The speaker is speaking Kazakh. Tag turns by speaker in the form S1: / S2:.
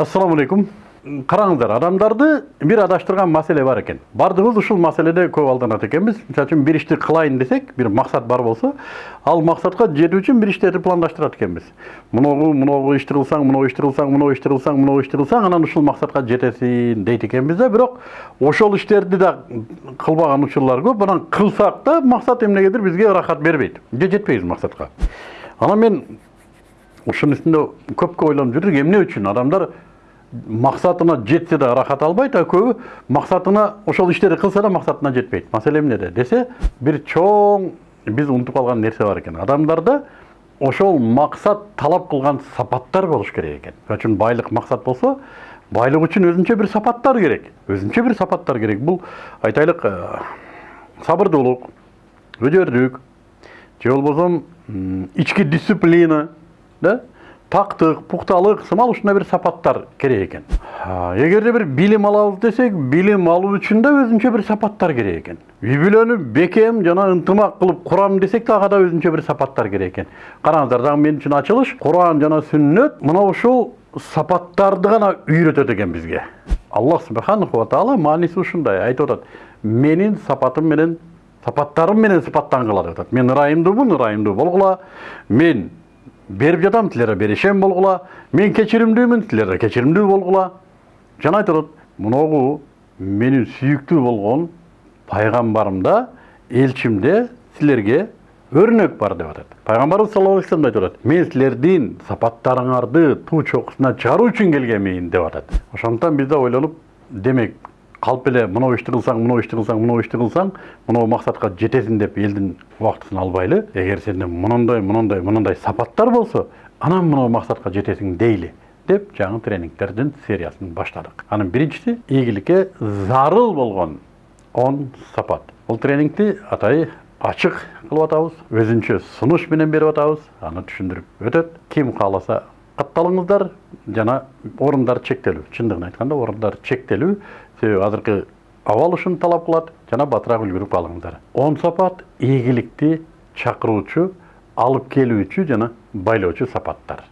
S1: ассаламу алейкум караңыздар адамдарды бир адаштырган маселе бар экен баардыгыбыз ушул маселеде көп алданат экенбиз мисалы үчүн бир ишти кылайын десек бир максат бар болсо ал максатка жетүү үчүн бир иштерди пландаштырат экенбиз моногу моногу ишти кылсаң моногу ишти кылсаң моногу ишти кылсаң моногу ишти кылсаң анан ушул максатка жетесиң дейт экенбиз да бирок ошол иштерди да кылбаган учурлар көп. Анан кылсак да максат эмнегедир бизге ырахат бербейт же жетпейбиз максатка анан мен ушунун үстүндө көпкө ойлонуп жүрдүк эмне үчүн адамдар мақсатына жетсе де рахат албайт а көбі мақсатына ошол иштерди кылса да мақсатына жетпейт маселе эмнеде десе бир чоң биз унутуп калган нерсе бар экен адамдарда ошол максат талап кылган сапаттар болуш керек экен үчүн байлык максат болсо байлык үчүн өзүнчө бир сапаттар керек. Өзүнчө бир сапаттар керек. Бул айтайлык сабырдуулук өдөрдүк же болбосо ички дисциплина да? Тактык пукталык сымал ушундай бир сапаттар керек экен. Эгерде бир билим алабыз десек билим алуу үчүн да өзүнчө бир сапаттар керек экен. Үй бүлөнү бекем жана ынтымак кылып курам десек дагы да өзүнчө бир сапаттар керек экен. Караңыздар дагы мен үчүн ачылыш. Куран жана сүннөт мына ушул сапаттарды гана үйрөтөт экен бизге. Аллах субханаху таала мааниси ушундай. Айтып атат. Менин сапатым менен сапаттарым менен сыпаттангыла деп атат. Мен ырайымдуумун ырайымдуу болгула. Мен беріп жатам сілер берешем болғыла мен кешірімдімін сілер кешірімді болғыла жана айтып атат мыногу менин сүйүктүү болгон пайгамбарымда элчимде силерге өрнөк бар деп атат пайгамбарыбыз саллаллаху алейхи айтып атат мен силердин сапаттарыңарды туу чокусуна чыгаруу үчүн келгенмин деп атат ошондуктан биз да ойлонуп демек қалып эле мынау ишти кылсаң мынау ишти кылсаң мынау ишти кылсаң мынау максатка жетесиң деп элдин убактысын албайлы эгер сенде мындай мындай мындай сапаттар болсо анан мынау максатка жетесиң дейли деп жаңы тренингтердин сериясын баштадык анын биринчиси ийгиликке зарыл болгон он сапат. Бул тренингти атай ачык кылып атабыз өзүнчө сунуш менен берип атабыз аны түшүндүрүп өтөт ким кааласа катталыңыздар жана орундар чектелүү. Чындыгын айтканда орундар чектелүү. Себеби азыркы абал ушуну талап кылат жана батыраак үлгүрүп алыңыздар он сапат ийгиликти чакыруучу алып келүүчү жана байлоочу сапаттар.